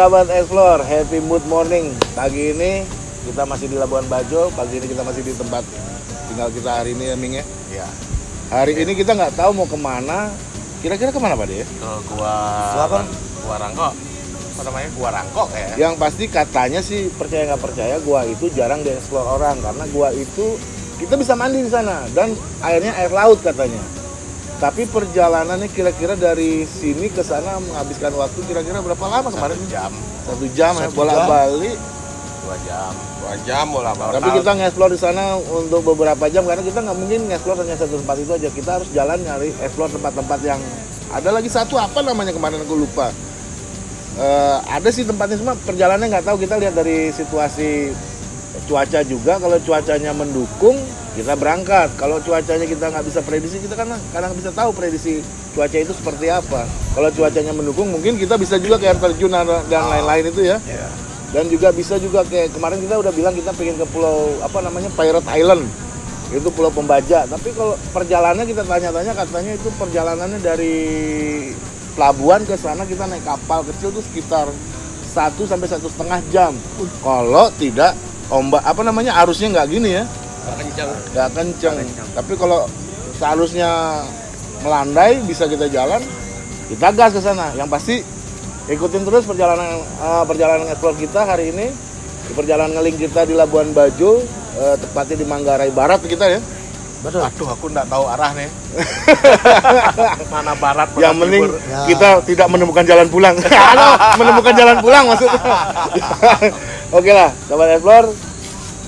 Sahabat Explore, happy mood morning. Pagi ini kita masih di Labuan Bajo, pagi ini kita masih di tempat tinggal kita hari ini ya Ming ya. Iya. Hari ini kita nggak tahu mau ke mana. Kira-kira ke mana Pak De? Ke gua Gua apa? Gua Rangkok. Apa namanya? Gua Rangkok ya. Yang pasti katanya sih percaya nggak percaya, gua itu jarang dieksplor orang karena gua itu kita bisa mandi di sana dan airnya air laut katanya. Tapi perjalanannya kira-kira dari sini ke sana menghabiskan waktu kira-kira berapa lama kemarin? Satu jam, Satu jam ya, Satu bolak-balik. dua jam, dua jam bola balik. Tapi kita nge-explore di sana untuk beberapa jam karena kita nggak mungkin nge-explore hanya satu tempat itu aja. Kita harus jalan nyari explore tempat-tempat yang ada lagi satu apa namanya kemarin aku lupa. Eh, ada sih tempatnya semua perjalanannya nggak tahu kita lihat dari situasi cuaca juga kalau cuacanya mendukung kita berangkat. Kalau cuacanya kita nggak bisa prediksi kita kan kadang bisa tahu prediksi cuaca itu seperti apa. Kalau cuacanya mendukung mungkin kita bisa juga ke air terjun dan lain-lain itu ya. Iya. dan juga bisa juga kayak kemarin kita udah bilang kita pengen ke pulau apa namanya Pirate Island. Itu pulau pembaja. Tapi kalau perjalanannya kita tanya-tanya katanya itu perjalanannya dari pelabuhan ke sana kita naik kapal kecil tuh sekitar satu sampai satu setengah jam. Kalau tidak ombak apa namanya arusnya nggak gini ya Kenceng. nggak kenceng kenceng. tapi kalau seharusnya melandai bisa kita jalan kita gas ke sana yang pasti ikutin terus perjalanan eh, perjalanan explore kita hari ini di perjalanan ngeling kita di Labuan Bajo eh, tepatnya di Manggarai Barat kita ya Betul. Aduh, aku nggak tahu arah nih. Mana barat, mana yang penting timur. Ya. kita tidak menemukan jalan pulang menemukan jalan pulang maksudnya oke lah sahabat explore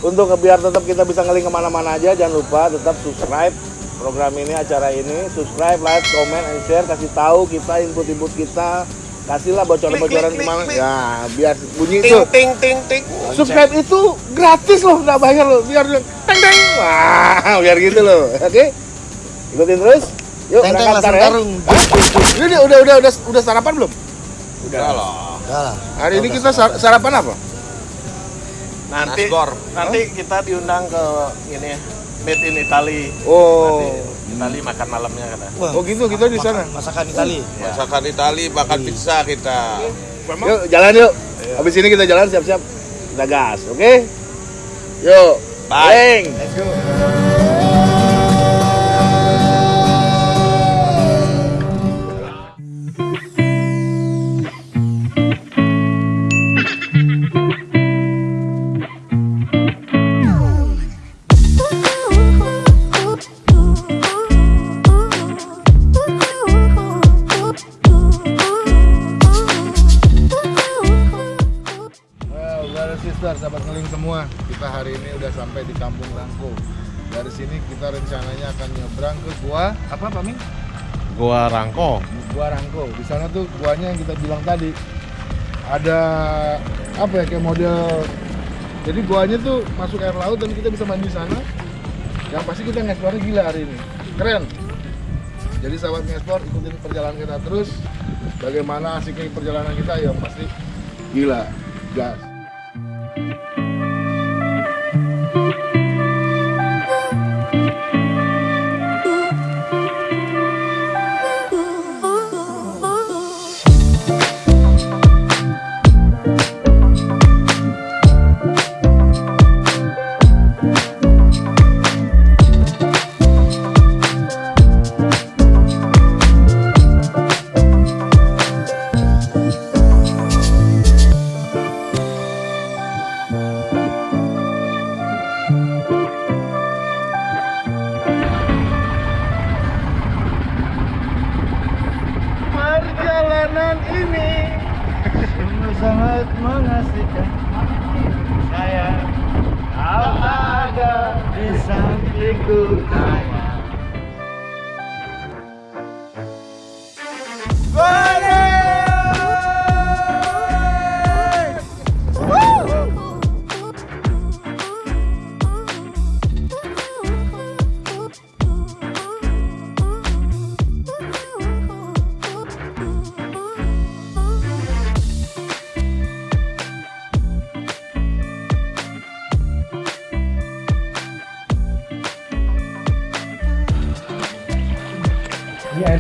untuk biar tetap kita bisa ngeling ke mana-mana aja jangan lupa tetap subscribe program ini acara ini. Subscribe like comment and share. Kasih tahu kita input-input kita. Kasihlah bocoran-bocoran. Ke mana ya biar bunyi Ting itu ting ting ting. subscribe itu gratis loh nggak bayar loh. Biar teng teng. Wah biar gitu loh. Oke? Ikutin terus. Yuk Teng-teng berangkat langsung ya. tarung. Ini udah udah udah udah, sarapan belum? Udah loh. Udah lah. hari ini kita sar- sarapan apa Nanti Nasgor. nanti kita diundang ke ini Made in Italy. oh Nanti Italy makan malamnya kata. Wah, oh gitu kita di sana masakan Itali. Ya. Masakan Itali, makan pizza kita. yuk jalan yuk habis ini kita jalan siap-siap kita gas oke yuk Bye. Bang. Let's go. Hari ini udah sampai di Kampung Rangko. Dari sini kita rencananya akan nyebrang ke gua apa Pak Min? Gua Rangko. Gua Rangko. Di sana tuh guanya yang kita bilang tadi ada apa ya kayak model jadi guanya tuh masuk air laut dan kita bisa mandi di sana. Yang pasti kita ngeksplornya gila hari ini. Keren. Jadi sahabat ngeksplor ikutin perjalanan kita terus. Bagaimana asiknya perjalanan kita yang pasti gila. Gas.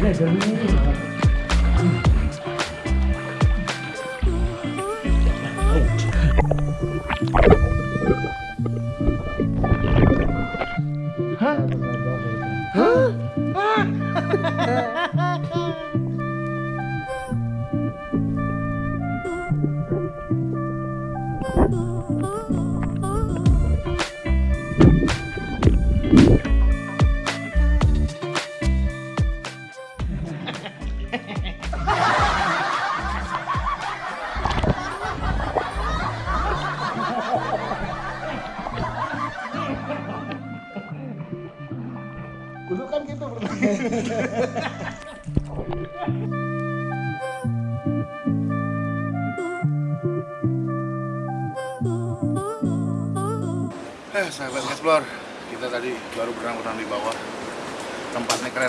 Iya, airnya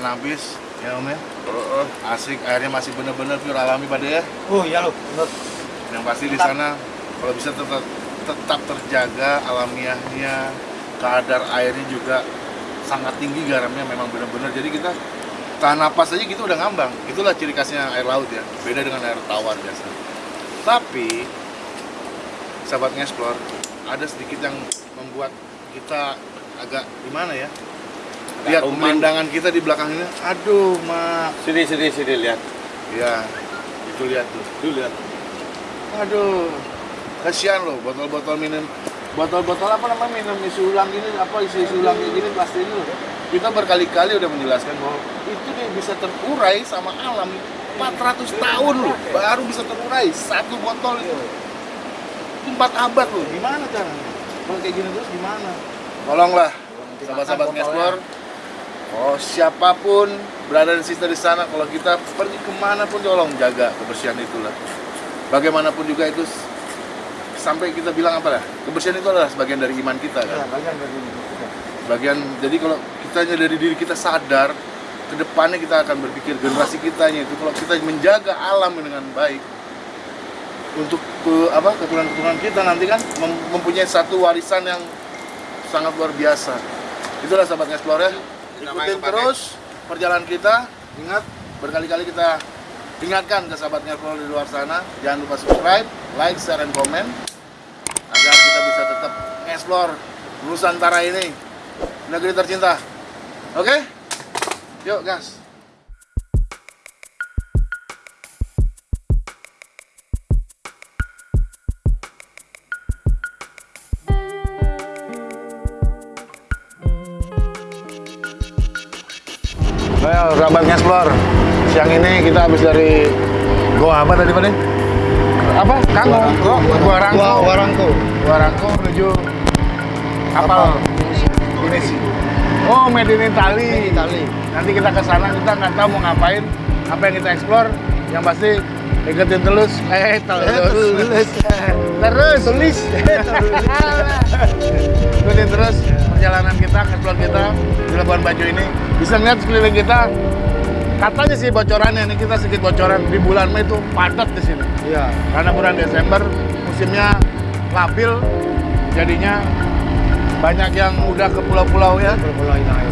Keren habis, ya Om ya. Asik, airnya masih bener-bener pure alami pada ya. Oh iya lo, bener. Yang pasti di sana kalau bisa tetap tetap terjaga alamiahnya, kadar airnya juga sangat tinggi garamnya memang benar-benar. Jadi kita tahan napas aja gitu udah ngambang. Itulah ciri khasnya air laut ya. Beda dengan air tawar biasa. Tapi sahabat ngeksplor, ada sedikit yang membuat kita agak gimana ya? Lihat pemandangan kita di belakang ini. Aduh, mak. Sini, sini, sini, lihat. Ya, itu lihat tuh. Tuh, lihat. Aduh, kasihan loh botol-botol minum botol-botol apa namanya minum isi ulang ini apa isi isi ulang ini plastik ini loh. Kita berkali-kali udah menjelaskan bahwa itu dia bisa terurai sama alam 400 tahun loh baru bisa terurai satu botol itu. Itu empat abad loh. Gimana caranya? Kalau kayak gini terus gimana? Tolonglah sahabat-sahabat ngeksplor Oh, siapa pun berada di situ di sana, kalau kita pergi ke mana pun tolong jaga kebersihan itulah bagaimanapun juga itu sampai kita bilang apa lah kebersihan itu adalah sebagian dari iman kita Ya, kan bagian dari kita. bagian jadi kalau kita dari diri kita sadar ke depannya kita akan berpikir generasi kitanya itu kalau kita menjaga alam dengan baik untuk ke, apa keturunan-keturunan kita nanti kan mem- mempunyai satu warisan yang sangat luar biasa. Itulah sahabat explore ya ikutin terus perjalanan kita. Ingat berkali-kali kita ingatkan ke sahabat Ngeplol di luar sana. Jangan lupa subscribe like share dan komen agar kita bisa tetap explore Nusantara ini. Negeri tercinta. Oke? Yuk gas Well, sahabat ngeksplor. Siang ini kita habis dari Goa apa tadi Pak? Apa? Kanggo. Gua Gua Rangko. Gua Warangko. Gua Rangko menuju kapal Inisi. Oh, made in Italy. Nanti kita ke sana kita nggak tahu mau ngapain, apa yang kita explore. Yang pasti ikutin terus. Eh, terus. Terus. terus. Tulis. ikutin terus perjalanan kita, explore kita di Labuan Bajo ini. Bisa ngeliat sekeliling kita. Katanya sih bocorannya nih kita sedikit bocoran di bulan Mei itu padat di sini. Iya. Karena bulan Desember musimnya labil, jadinya banyak yang udah ke pulau-pulau ya. Pulau Inai.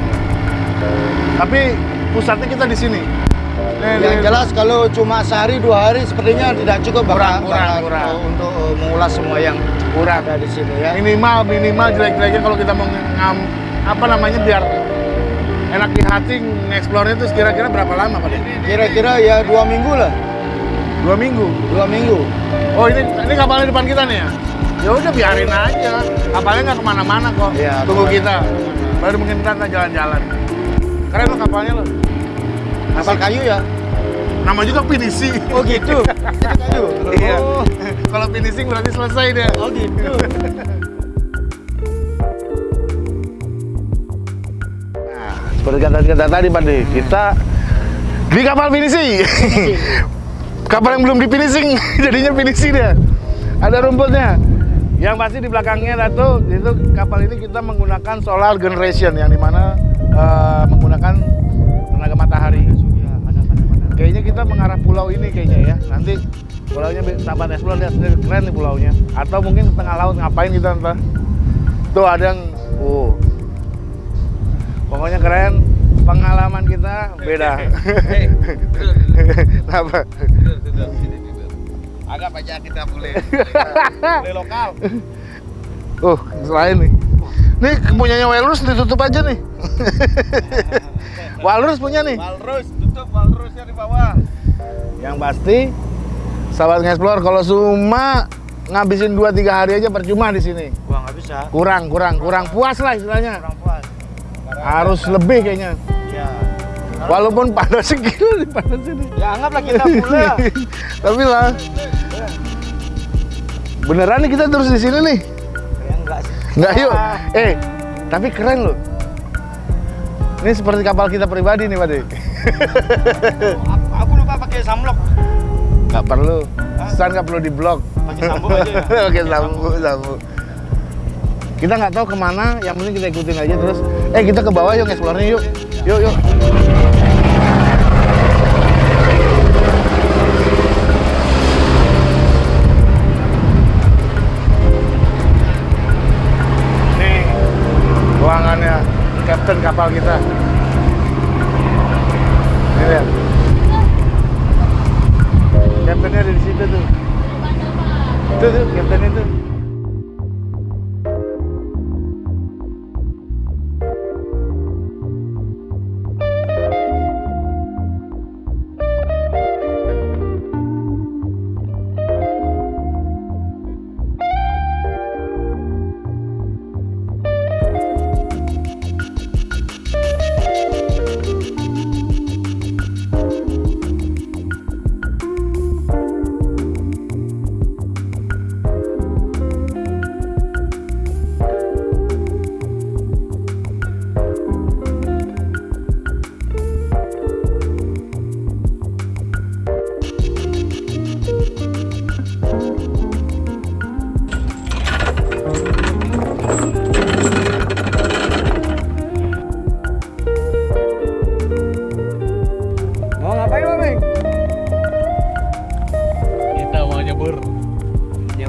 Tapi pusatnya kita di sini. Yang jelas kalau cuma sehari dua hari sepertinya tidak cukup Kurang, bakal- kurang, bakal kurang. untuk uh, mengulas semua yang kurang. ada di sini ya. Minimal minimal jelek-jeleknya kalau kita mau ngam apa namanya biar enak di hati nge-explore itu kira-kira berapa lama Pak? Kira-kira ya dua minggu lah, Dua minggu. dua minggu. Oh ini ini kapalnya depan kita nih ya? Ya udah biarin aja. Kapalnya nggak ke mana-mana kok. Iya, Tunggu kita. Baru mungkin kita jalan-jalan. Keren lo kapalnya lo. Kapal kayu ya? Nama juga finishing. Oh gitu. Itu kayu. Iya. Oh, Kalau finishing berarti selesai dia. oh gitu. Nah, seperti kata-kata tadi Pak De, kita di kapal finishing. kapal yang belum di finishing, jadinya finishing dia. Ada rumputnya. Yang pasti di belakangnya Datu, itu kapal ini kita menggunakan solar generation yang di mana eh, menggunakan. Kayaknya kita mengarah pulau ini kayaknya ya. Nanti pulaunya sahabat explore lihat sendiri keren nih pulaunya. Atau mungkin tengah laut ngapain kita entah. Tuh ada yang, oh, Pokoknya keren, pengalaman kita beda. Apa? Agak aja kita boleh boleh lokal. Oh, selain nih. Nih punyanya Walrus ditutup aja nih. Walrus punya nih. Walrus, tutup walrusnya di bawah. Yang pasti sahabat ngeksplor kalau cuma ngabisin 2 3 hari aja percuma di sini. Gua nggak bisa. Kurang, kurang, kurang puas lah istilahnya. Kurang puas. Harus lebih kayaknya. Ya. Walaupun panas segini, panas ini. Ya anggaplah kita pula. Tapi lah. Beneran nih kita terus di sini nih. ya enggak sih. Nggak yuk. Eh, tapi keren loh. Ini seperti kapal kita pribadi nih, Pak. Aku, aku lupa pakai samlok. Nggak perlu. Stan nggak perlu di blok. Pakai sambung aja ya. Oke, sambung, sambung. Kita nggak tahu ke mana, yang penting kita ikutin aja terus. Eh, kita ke bawah yuk, explore yuk. Yuk, yuk. Nih, ruangannya kapten kapal kita.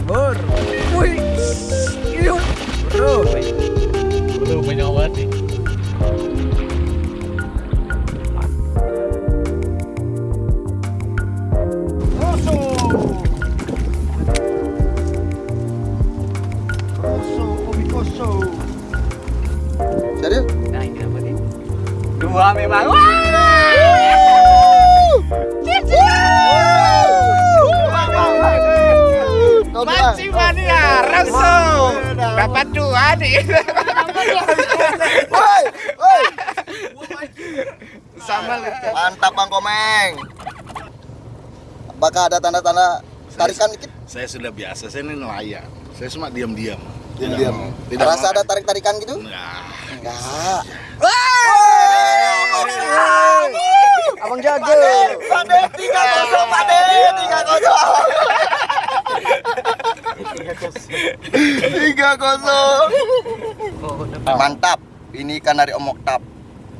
favor. Sama Mantap Bang Komeng. Apakah ada tanda-tanda tarikan dikit? Saya sudah biasa, saya ini nelayan. Saya cuma diam-diam. Diam-diam. Tidak Rasa ada tarik-tarikan gitu? Nah, Enggak. Abang jago. Pade, tiga kosong, pade, tiga kosong. Tiga kosong. Mantap. Ini ikan dari Om Oktab.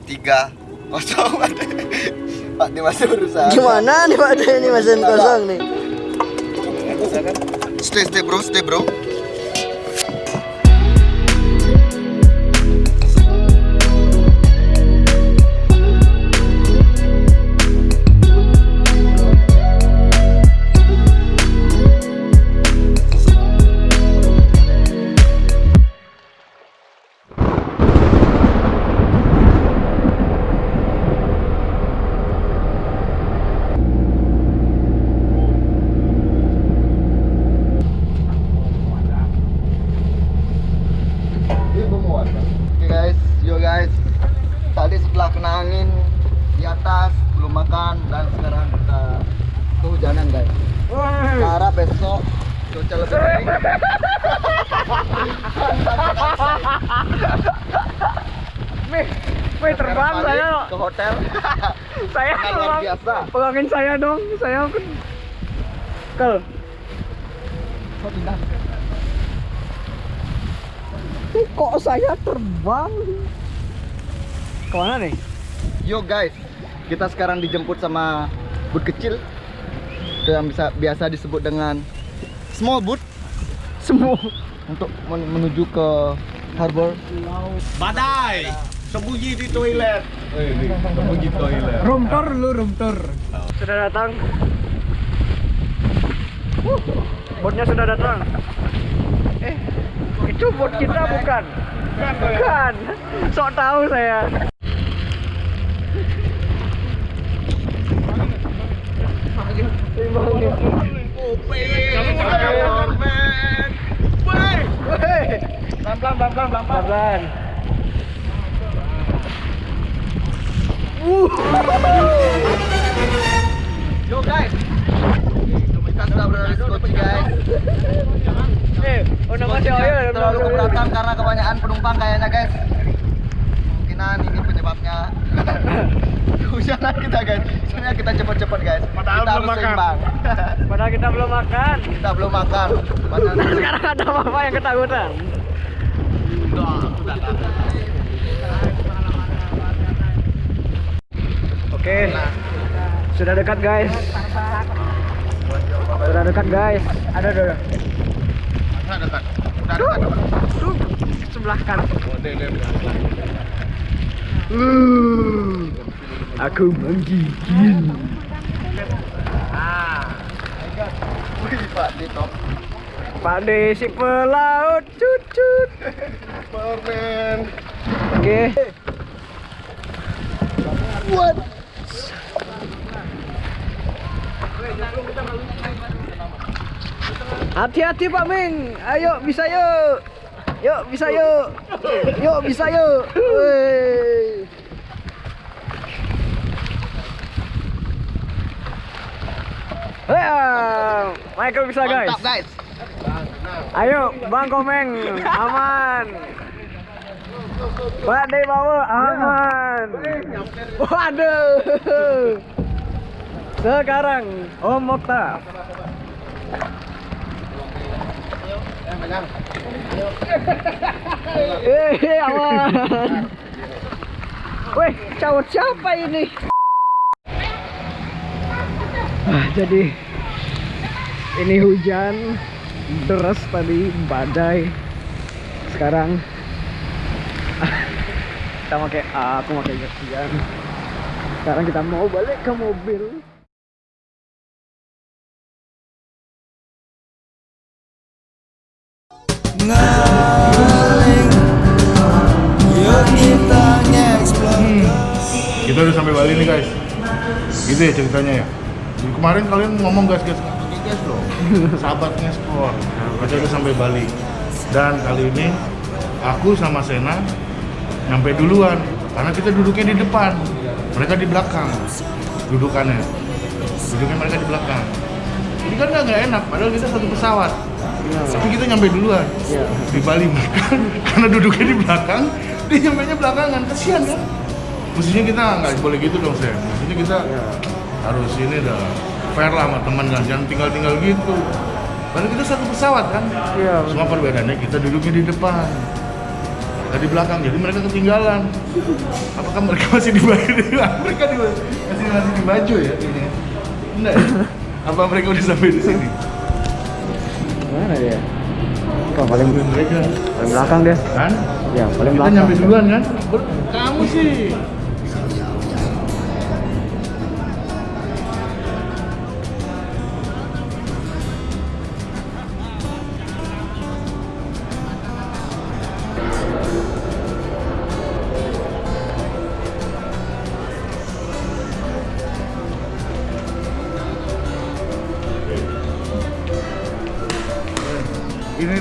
Tiga kosong. Pak dia masih berusaha. Gimana nih Pak De ini mesin kosong nih? Stay, stay bro, stay bro. Kena angin di atas belum makan dan sekarang kita kehujanan guys. Cara besok cuaca lebih baik. Wih, terbang saya. ke hotel. Saya luar biasa. Pegangin saya dong. Saya kan Kel. Pindah? Kok saya terbang? Ke mana nih? Yo guys, kita sekarang dijemput sama boot kecil yang bisa biasa disebut dengan small boat Semua. untuk men- menuju ke harbor. Badai, sembunyi di toilet. Sembunyi toilet. Room tour dulu, room tour. Sudah datang. Uh, botnya sudah datang. Eh, itu bot kita bukan? Bukan. Sok tahu saya. Pelan-pelan, pelan-pelan, pelan-pelan. Yo guys, kita sudah berada di Skoci guys. Eh, saya Oyo. Terlalu keberatan karena kebanyakan penumpang kayaknya guys. Kemungkinan ini penyebabnya kehujanan kita guys. Soalnya kita cepat-cepat guys. Padahal kita belum makan. seimbang. Padahal kita belum makan. kita belum makan. Padahal Sekarang ada apa yang ketakutan? Oke, sudah dekat guys. Sudah dekat guys. Ada ada. Masa dekat. Udah dekat. Tuh, sebelah kanan. Aku menggigil. Wih, Pak di top. Pak D si pelaut cucut. Permen. Oke. Hati-hati Pak Ming. Ayo bisa yuk. Yuk bisa yuk. Yuk bisa yuk. Woi. Hei, Michael bisa guys. Mantap guys. Ayo, Bang Komeng, aman. Pak De bawa aman. Waduh. Sekarang Om Mokhtar. Eh, aman. Wih, cowok siapa ini? Ah, jadi ini hujan deras tadi badai. Sekarang kita pakai aku pakai hujan sekarang kita mau balik ke mobil. Kita udah sampai Bali nih guys. Gitu ya ceritanya ya. Kemarin kalian ngomong gas gas gas gas loh. Sahabat ngeksplor. Kita udah sampai Bali. Dan kali ini aku sama Sena nyampe duluan karena kita duduknya di depan. Mereka di belakang. Dudukannya. Duduknya mereka di belakang. Jadi kan nggak enak, padahal kita satu pesawat. Tapi kita nyampe duluan Iya. di Bali mereka karena duduknya di belakang, dia nyampe nya belakangan, kasihan kan? Mestinya kita nggak boleh gitu dong, Sen. Mestinya kita harus ini dah fair lah sama teman kan, jangan tinggal-tinggal gitu. Padahal kita satu pesawat kan. Iya. Cuma perbedaannya kita duduknya di depan, kita di belakang, jadi mereka ketinggalan. Apakah mereka masih di baju? mereka di, masih masih di baju ya ini? Enggak ya? Apa mereka udah sampai di sini? mana dia Kok paling mereka paling belakang deh kan? ya paling Kita belakang nyampe duluan kan? Kamu sih.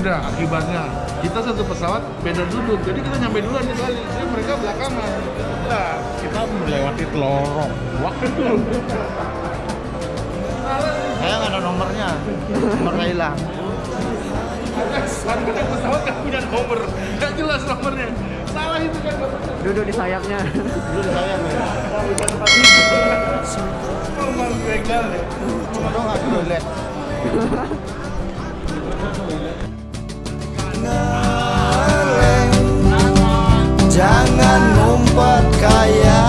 Dah akibatnya. Kita satu pesawat beda duduk, jadi kita nyampe duluan di Bali. Jadi mereka belakangan. Nah, kita melewati lorong. Waktu Saya nggak ada nomornya. Nomornya hilang. Kan pesawat nggak punya nomor, nggak jelas nomornya. Salah itu kan. duduk di sayapnya Dulu saya nih. Nomor begal ya. Cuma dong nggak dulu lihat. Jangan ngumpet kayak